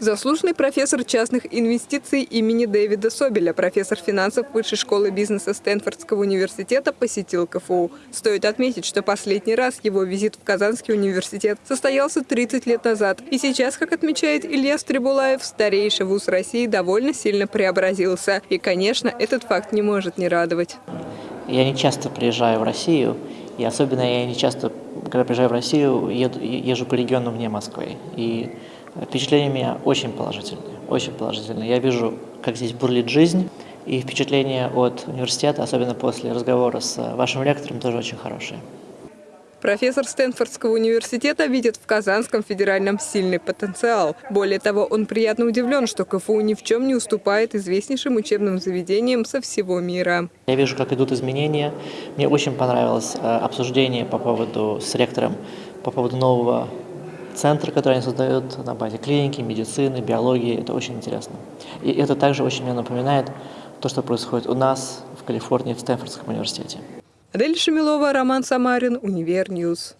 Заслуженный профессор частных инвестиций имени Дэвида Собеля, профессор финансов Высшей школы бизнеса Стэнфордского университета, посетил КФУ. Стоит отметить, что последний раз его визит в Казанский университет состоялся 30 лет назад. И сейчас, как отмечает Илья Стребулаев, старейший вуз России довольно сильно преобразился. И, конечно, этот факт не может не радовать. Я не часто приезжаю в Россию, и особенно я не часто, когда приезжаю в Россию, еду, езжу по регионам вне Москвы. И впечатления у меня очень положительные, очень положительные. Я вижу, как здесь бурлит жизнь, и впечатления от университета, особенно после разговора с вашим ректором, тоже очень хорошие. Профессор Стэнфордского университета видит в Казанском федеральном сильный потенциал. Более того, он приятно удивлен, что КФУ ни в чем не уступает известнейшим учебным заведениям со всего мира. Я вижу, как идут изменения. Мне очень понравилось э, обсуждение по поводу с ректором по поводу нового центра, который они создают на базе клиники, медицины, биологии. Это очень интересно. И это также очень мне напоминает то, что происходит у нас в Калифорнии, в Стэнфордском университете. Адель Шамилова, Роман Самарин, Univer News.